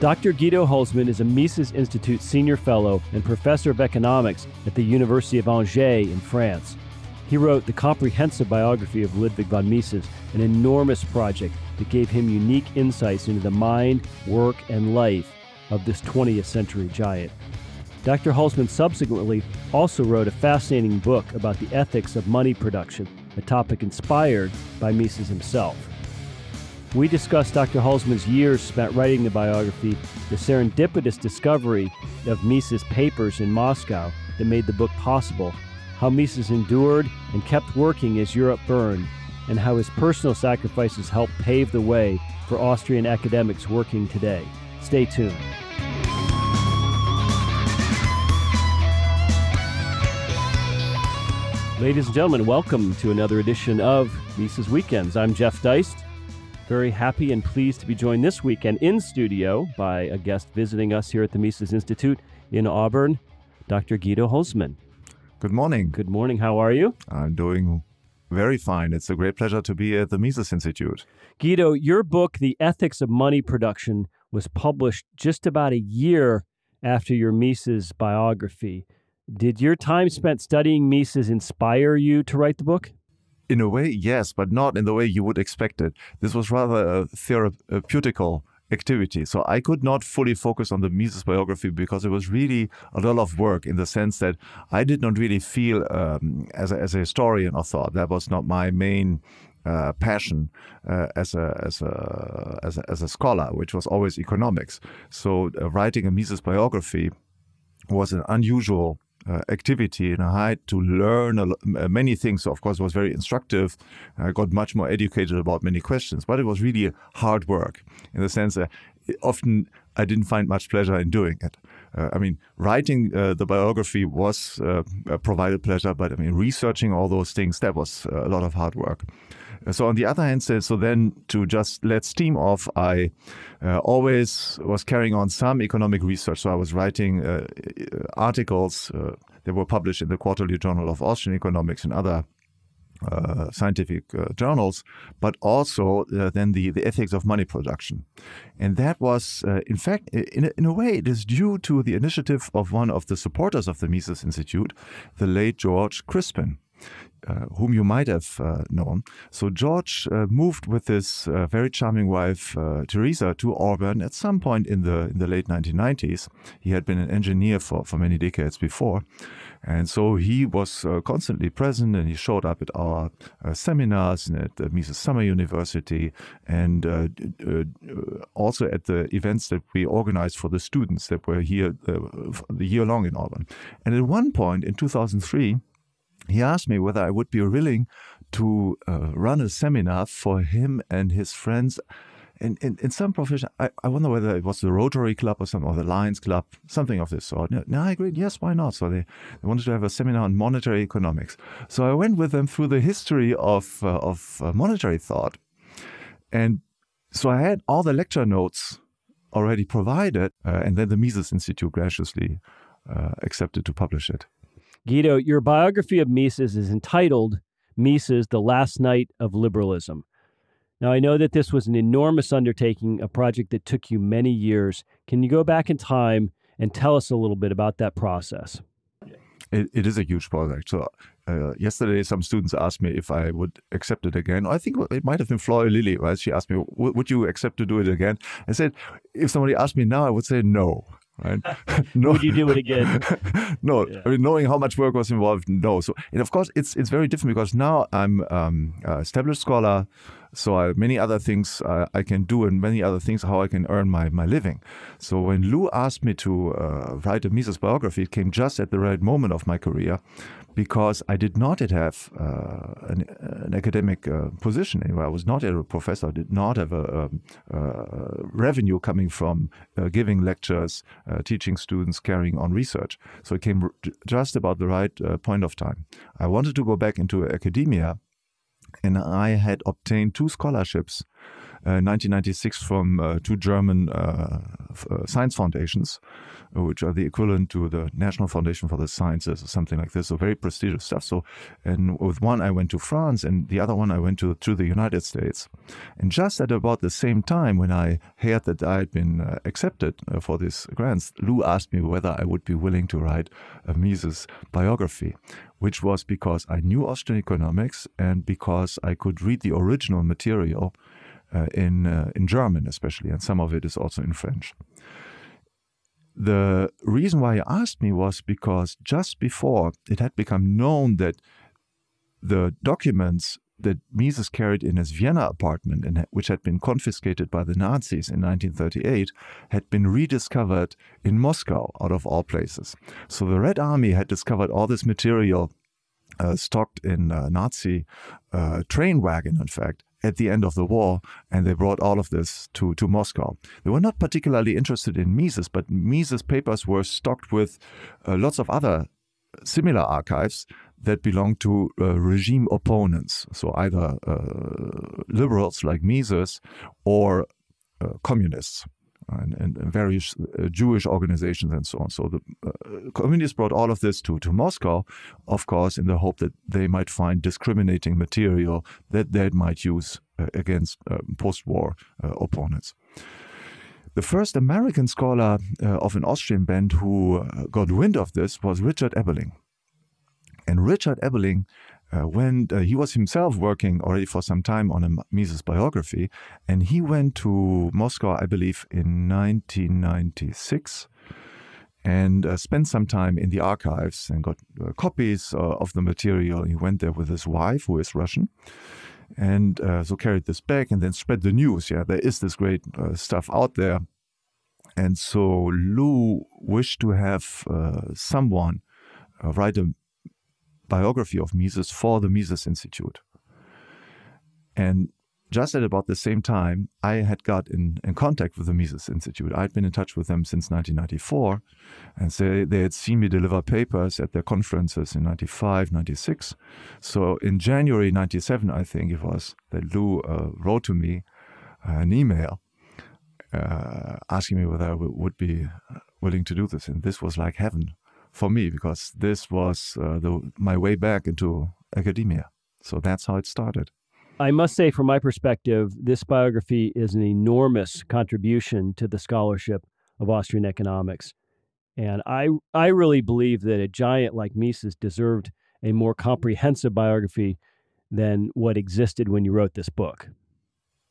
Dr. Guido Hülsmann is a Mises Institute Senior Fellow and Professor of Economics at the University of Angers in France. He wrote the comprehensive biography of Ludwig von Mises, an enormous project that gave him unique insights into the mind, work, and life of this 20th century giant. Dr. Hülsmann subsequently also wrote a fascinating book about the ethics of money production, a topic inspired by Mises himself. We discussed Dr. Hülsmann's years spent writing the biography, the serendipitous discovery of Mises' papers in Moscow that made the book possible, how Mises endured and kept working as Europe burned, and how his personal sacrifices helped pave the way for Austrian academics working today. Stay tuned. Ladies and gentlemen, welcome to another edition of Mises Weekends. I'm Jeff Deist. Very happy and pleased to be joined this weekend in studio by a guest visiting us here at the Mises Institute in Auburn, Dr. Guido Hülsmann. Good morning. Good morning. How are you? I'm doing very fine. It's a great pleasure to be at the Mises Institute. Guido, your book, The Ethics of Money Production, was published just about a year after your Mises biography. Did your time spent studying Mises inspire you to write the book? In a way, yes, but not in the way you would expect it. This was rather a therapeutical activity. So I could not fully focus on the Mises biography because it was really a lot of work in the sense that I did not really feel um, as, a, as a historian or thought. That was not my main uh, passion uh, as, a, as, a, as, a, as a scholar, which was always economics. So uh, writing a Mises biography was an unusual uh, activity and I had to learn uh, many things. So of course, it was very instructive. I got much more educated about many questions, but it was really hard work in the sense that often I didn't find much pleasure in doing it. Uh, I mean, writing uh, the biography was uh, provided pleasure, but I mean, researching all those things, that was a lot of hard work. So on the other hand, so then to just let steam off, I uh, always was carrying on some economic research. So I was writing uh, uh articles uh, that were published in the Quarterly Journal of Austrian Economics and other uh, scientific uh, journals, but also uh, then the, the ethics of money production. And that was, uh, in fact, in a, in a way, it is due to the initiative of one of the supporters of the Mises Institute, the late George Crispin uh, whom you might have uh, known. So George uh, moved with his uh, very charming wife uh, Teresa to Auburn at some point in the in the late 1990s. He had been an engineer for for many decades before, and so he was constantly present and he showed up at our seminars and at the Mises Summer University and also at the events that we organized for the students that were here the year long in Auburn. And at one point in 2003 he asked me whether I would be willing to uh, run a seminar for him and his friends. In, in, in some profession, I, I wonder whether it was the Rotary Club or something, or the Lions Club, something of this sort. No, no, I agreed. Yes, why not? So they, they wanted to have a seminar on monetary economics. So I went with them through the history of, uh, of uh, monetary thought. And so I had all the lecture notes already provided, uh, and then the Mises Institute graciously uh, accepted to publish it. Guido, your biography of Mises is entitled Mises, The Last Knight of Liberalism. Now, I know that this was an enormous undertaking, a project that took you many years. Can you go back in time and tell us a little bit about that process? it, it is a huge project. So uh, yesterday, some students asked me if I would accept it again. I think it might have been Flora Lilly, right? She asked me, "Would you accept to do it again?" I said, "If somebody asked me now, I would say no." Right? no, Would you do it again? no, yeah. I mean, knowing how much work was involved, no. So, and of course, it's it's very different because now I'm um, established scholar, so I, many other things uh, I can do, and many other things how I can earn my my living. So when Lou asked me to uh, write a Mises biography, it came just at the right moment of my career, because I did not have uh, an, an, academic uh, position anywhere. I was not a professor. I did not have a, a, a revenue coming from uh, giving lectures, uh, teaching students, carrying on research. So it came just about the right uh, point of time. I wanted to go back into academia, and I had obtained two scholarships. Uh, 1996 from uh, two German uh, science foundations, which are the equivalent to the National Foundation for the Sciences or something like this. So very prestigious stuff. So, and with one I went to France, and the other one I went to to the United States. And just at about the same time, when I heard that I had been uh, accepted uh, for these grants, Lou asked me whether I would be willing to write a Mises biography, which was because I knew Austrian economics and because I could read the original material uh, in uh, in German, especially, and some of it is also in French. The reason why he asked me was because just before it had become known that the documents that Mises carried in his Vienna apartment, and which had been confiscated by the Nazis in 1938, had been rediscovered in Moscow, out of all places. So the Red Army had discovered all this material uh, stocked in a Nazi uh, train wagon, in fact, at the end of the war, and they brought all of this to, to Moscow. They were not particularly interested in Mises, but Mises' papers were stocked with uh, lots of other similar archives that belonged to uh, regime opponents, so either uh, liberals like Mises or uh, communists and, and, various uh, Jewish organizations and so on. So the uh, communists brought all of this to, to Moscow, of course, in the hope that they might find discriminating material that they might use uh, against post-war opponents. The first American scholar uh, of an Austrian band who got wind of this was Richard Ebeling. And Richard Ebeling uh, when uh, he was himself working already for some time on a Mises biography, and he went to Moscow, I believe, in 1996 and uh, spent some time in the archives and got uh, copies uh, of the material. He went there with his wife, who is Russian, and uh, so carried this back and then spread the news. Yeah, there is this great stuff out there. And so Lou wished to have someone write a biography of Mises for the Mises Institute. And just at about the same time, I had got in, in contact with the Mises Institute. I'd been in touch with them since 1994, and so they had seen me deliver papers at their conferences in 95, 96. So in January 97, I think it was, that Lou uh, wrote to me uh, an email uh, asking me whether I would be willing to do this. And this was like heaven for me because this was uh, the, my way back into academia. So that's how it started. I must say, from my perspective, this biography is an enormous contribution to the scholarship of Austrian economics. And I, I really believe that a giant like Mises deserved a more comprehensive biography than what existed when you wrote this book.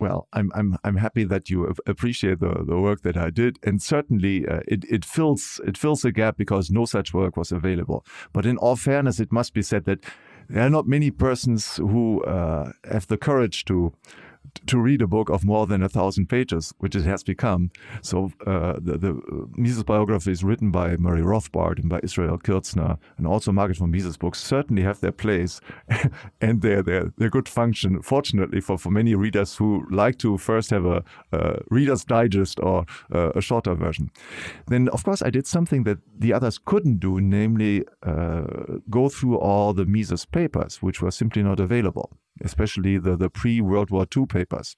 Well, I'm I'm I'm happy that you appreciate the, the work that I did, and certainly uh, it it fills it fills a gap because no such work was available. But in all fairness, it must be said that there are not many persons who uh, have the courage to to read a book of more than a thousand pages, which it has become. So uh, the, the Mises biography is written by Murray Rothbard and by Israel Kirzner, and also Margaret von Mises books certainly have their place and their, their, their good function, fortunately for, for many readers who like to first have a, Reader's Digest or uh, a shorter version. Then, of course, I did something that the others couldn't do, namely uh, go through all the Mises papers, which were simply not available especially the, the pre-World War II papers.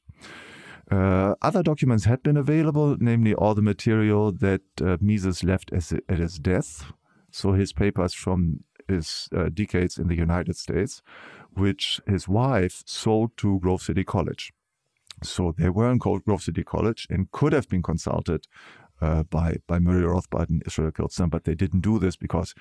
Uh, other documents had been available, namely all the material that uh, Mises left as, at his death, so his papers from his uh, decades in the United States, which his wife sold to Grove City College. So they were in Grove City College and could have been consulted uh, by by Murray Rothbard and Israel Kirzner, but they didn't do this because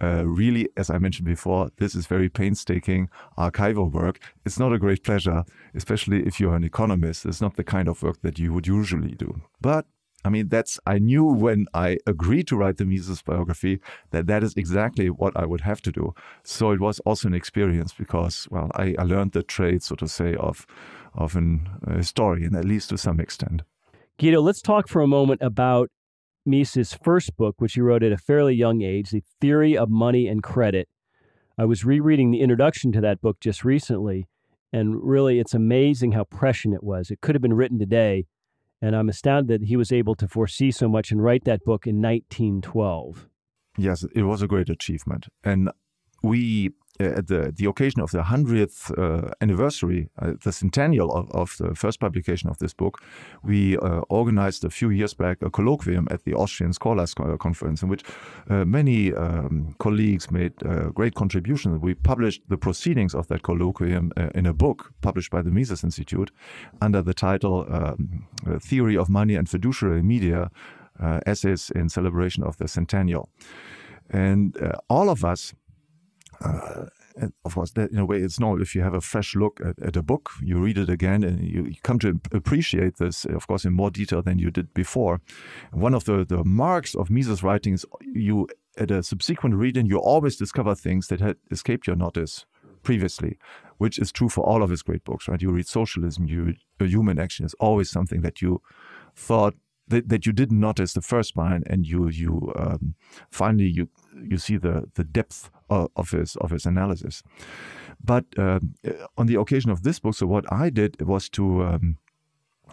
uh, really, as I mentioned before, this is very painstaking archival work. It's not a great pleasure, especially if you're an economist. It's not the kind of work that you would usually do. But I mean, that's I knew when I agreed to write the Mises biography that that is exactly what I would have to do. So it was also an experience because, well, I, I learned the trade, so to say, of of an historian, at least to some extent. Guido, let's talk for a moment about Mises' first book, which he wrote at a fairly young age, The Theory of Money and Credit. I was rereading the introduction to that book just recently, and really it's amazing how prescient it was. It could have been written today, and I'm astounded that he was able to foresee so much and write that book in 1912. Yes, it was a great achievement. And we at the, the occasion of the 100th uh, anniversary, uh, the centennial of, of, the first publication of this book, we uh, organized a few years back a colloquium at the Austrian Scholars Conference in which uh, many um, colleagues made uh, great contributions. We published the proceedings of that colloquium uh, in a book published by the Mises Institute under the title um, Theory of Money and Fiduciary Media Essays in Celebration of the Centennial. And all of us uh, of course, that in a way, it's normal if you have a fresh look at, at, a book, you read it again, and you, you, come to appreciate this, of course, in more detail than you did before. One of the, the marks of Mises' writings, you at a subsequent reading, you always discover things that had escaped your notice previously, which is true for all of his great books, right? You read Socialism, you read Human Action is always something that you thought that, that you didn't notice the first time, and you you um, finally you you see the the depth of, his of his analysis. But uh, on the occasion of this book, so what I did was to um,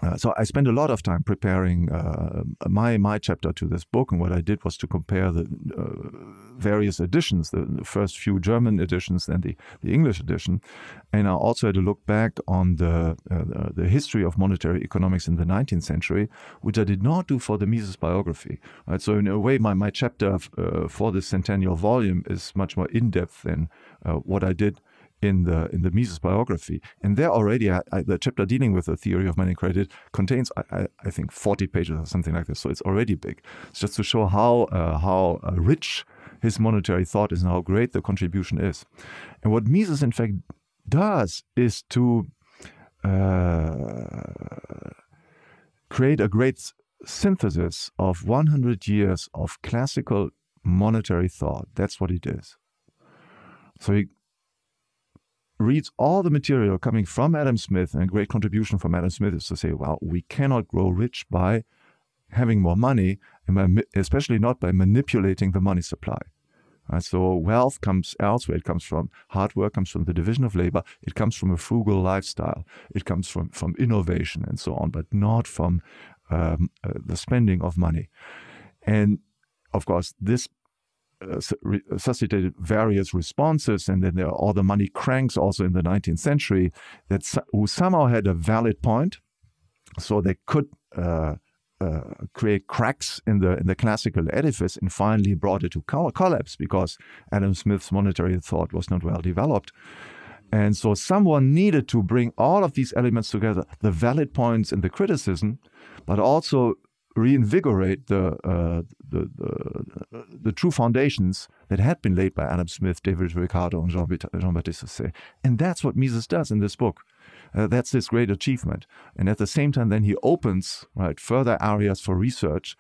uh, so I spent a lot of time preparing uh, my my chapter to this book, and what I did was to compare the uh, various editions, the, the, first few German editions, and the, the English edition, and I also had to look back on the uh, the history of monetary economics in the 19th century, which I did not do for the Mises biography. Right? So in a way, my my chapter uh, for this centennial volume is much more in depth than what I did in the in the Mises biography, and there already I, I, the chapter dealing with the theory of money credit contains I, I, think 40 pages or something like this. So it's already big. It's just to show how uh, how uh, rich his monetary thought is and how great the contribution is. And what Mises in fact does is to uh, create a great synthesis of 100 years of classical monetary thought. That's what he does. So he reads all the material coming from Adam Smith, and a great contribution from Adam Smith is to say, well, we cannot grow rich by having more money, especially not by manipulating the money supply. Right? So wealth comes elsewhere. It comes from hard work, comes from the division of labor. It comes from a frugal lifestyle. It comes from, from innovation and so on, but not from um, uh, the spending of money. And of course, this suscitated various responses, and then there are all the money cranks also in the 19th century that who somehow had a valid point, so they could uh, uh, create cracks in the in the classical edifice, and finally brought it to collapse because Adam Smith's monetary thought was not well developed. And so someone needed to bring all of these elements together, the valid points and the criticism, but also reinvigorate the, uh, the, the, the, true foundations that had been laid by Adam Smith, David Ricardo, and Jean-Baptiste Say. And that's what Mises does in this book. Uh, that's his great achievement. And at the same time, then he opens right further areas for research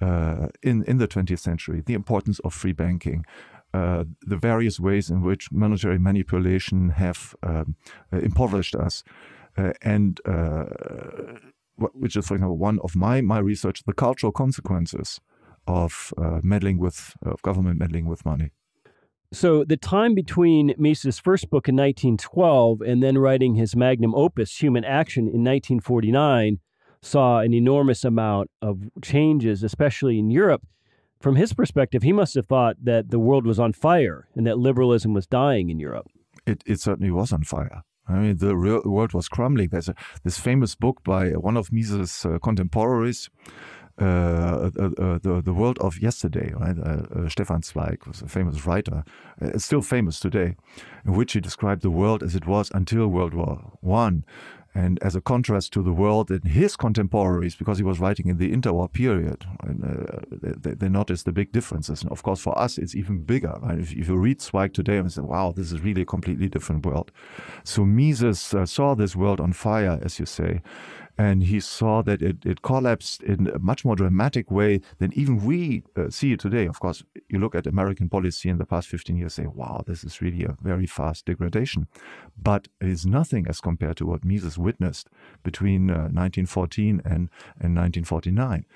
uh, in, in the 20th century, the importance of free banking, uh, the various ways in which monetary manipulation have um, impoverished us, uh, and uh, which is, for example, one of my my research, the cultural consequences of uh, meddling with of government meddling with money. So the time between Mises' first book in 1912 and then writing his magnum opus, Human Action, in 1949, saw an enormous amount of changes, especially in Europe. From his perspective, he must have thought that the world was on fire and that liberalism was dying in Europe. It, it certainly was on fire. I mean, the real world was crumbling. There's a, this famous book by one of Mises' uh, contemporaries, uh, uh, uh, the the world of yesterday. Right? Uh, uh, Stefan Zweig was a famous writer, still famous today, in which he described the world as it was until World War One, and as a contrast to the world and his contemporaries, because he was writing in the interwar period, and, uh, they, they, noticed the big differences. And of course, for us, it's even bigger. Right? If, if, you read Zweig today and say, wow, this is really a completely different world. So Mises uh, saw this world on fire, as you say, and he saw that it, it collapsed in a much more dramatic way than even we uh, see it today. Of course, you look at American policy in the past 15 years, say, wow, this is really a very fast degradation. But it is nothing as compared to what Mises witnessed between uh, 1914 and, and 1949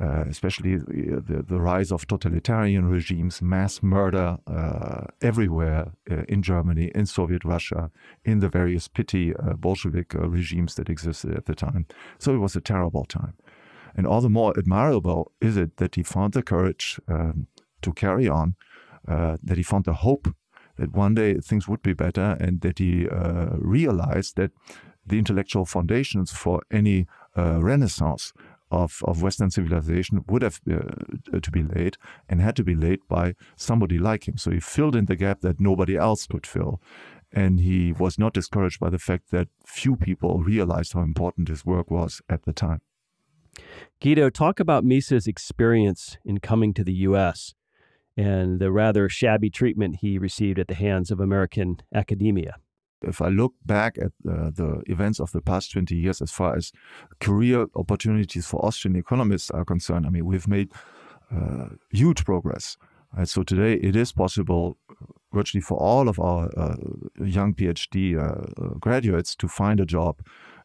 uh, especially the, the rise of totalitarian regimes, mass murder uh, everywhere uh, in Germany, in Soviet Russia, in the various petty uh, Bolshevik uh, regimes that existed at the time. So it was a terrible time. And all the more admirable is it that he found the courage um, to carry on, uh, that he found the hope that one day things would be better, and that he uh, realized that the intellectual foundations for any uh, renaissance of, of Western civilization would have uh, to be laid and had to be laid by somebody like him. So he filled in the gap that nobody else could fill. And he was not discouraged by the fact that few people realized how important his work was at the time. Guido, talk about Mises' experience in coming to the U.S. and the rather shabby treatment he received at the hands of American academia if I look back at uh, the events of the past 20 years as far as career opportunities for Austrian economists are concerned, I mean, we've made uh, huge progress. Right? So today it is possible virtually for all of our uh, young PhD uh, graduates to find a job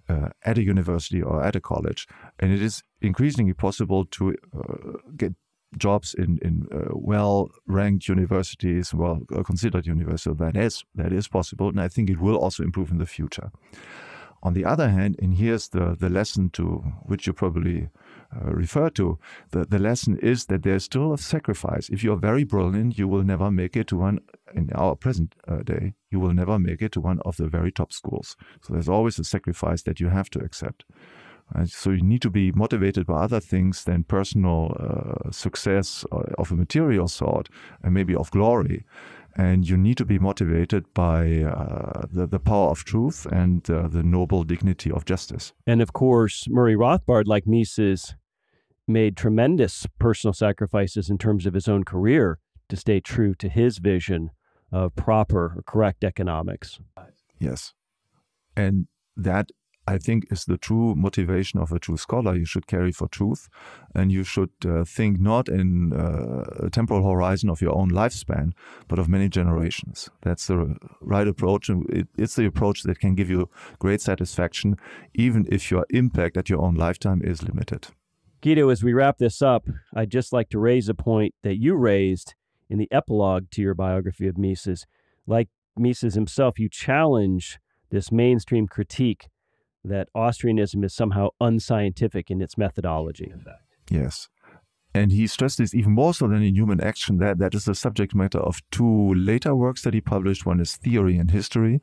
uh, at a university or at a college. And it is increasingly possible to uh, get jobs in in uh, well ranked universities, well uh, considered universities. That is that is possible, and I think it will also improve in the future. On the other hand, and here's the the lesson to which you probably uh, refer to. The the lesson is that there's still a sacrifice. If you are very brilliant, you will never make it to one. In our present uh, day, you will never make it to one of the very top schools. So there's always a sacrifice that you have to accept. Right? So you need to be motivated by other things than personal uh, success uh, of a material sort and maybe of glory. And you need to be motivated by uh, the, the power of truth and uh, the noble dignity of justice. And of course, Murray Rothbard, like Mises, made tremendous personal sacrifices in terms of his own career to stay true to his vision of proper or correct economics. Yes. And that I think is the true motivation of a true scholar. You should carry for truth, and you should uh, think not in uh, a temporal horizon of your own lifespan, but of many generations. That's the right approach, and it, it's the approach that can give you great satisfaction, even if your impact at your own lifetime is limited. Guido, as we wrap this up, I'd just like to raise a point that you raised in the epilogue to your biography of Mises. Like Mises himself, you challenge this mainstream critique that Austrianism is somehow unscientific in its methodology. Yes. And he stressed this even more so than in Human Action. That that is the subject matter of two later works that he published. One is Theory and History,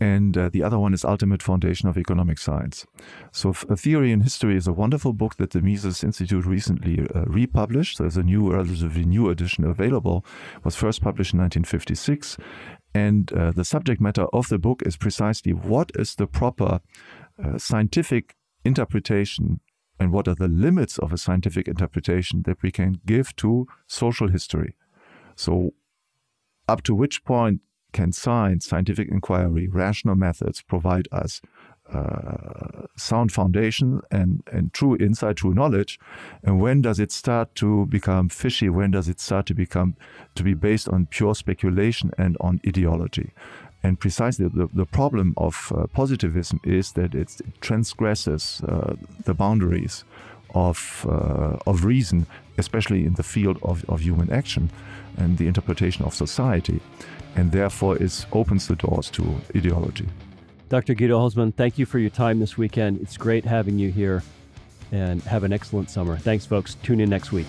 and uh, the other one is Ultimate Foundation of Economic Science. So, Theory and History is a wonderful book that the Mises Institute recently uh, republished. There's a new, relatively new edition available. It was first published in 1956, and uh, the subject matter of the book is precisely what is the proper uh, scientific interpretation and what are the limits of a scientific interpretation that we can give to social history. So, up to which point can science, scientific inquiry, rational methods provide us uh, sound foundation and, and true insight, true knowledge? And when does it start to become fishy? When does it start to become to be based on pure speculation and on ideology? And precisely the, the problem of uh, positivism is that it transgresses uh, the boundaries of, uh, of reason, especially in the field of, of human action and the interpretation of society, and therefore it opens the doors to ideology. Dr. Guido Hülsmann, thank you for your time this weekend. It's great having you here and have an excellent summer. Thanks, folks. Tune in next week.